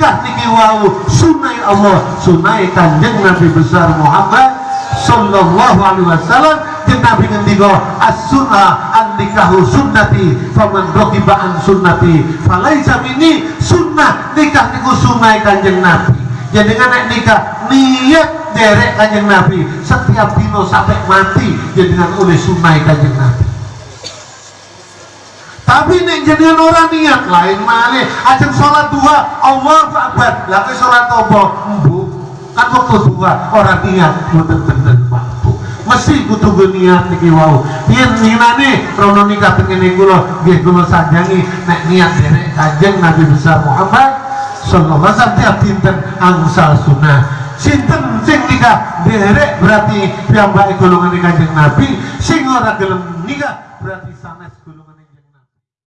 nikah niki wau sunai Allah sunai kanjeng Nabi besar Muhammad sallallahu alaihi wasallam. Jeung Nabi ngendika as-sunnah an-nikahu sunnati faman raqiba an sunnati. Falaisa minni sunnah nikah niku sunai kanjeng Nabi. Jadi dengan nek nikah niat derek kanjeng Nabi. Setiap dino sampai mati jadi dengan oleh sunai kanjeng Nabi jenengan orang niat. Lain malih. Ajeng sholat dua Allah Akbar. Ke sholat apa? Embu kan waktu dua orang niat. Bener-bener waktu mesti kudu niat niki wau. Yen ninane rono nikah pengen kula nggih kula sanjangi nek niat derek kanjeng Nabi besar Muhammad sallallahu alaihi wasallam tiap dinten angsal sunnah. Sinten sing nikah derek berarti piyambake golongan kanjeng Nabi. Sing ora gelem nikah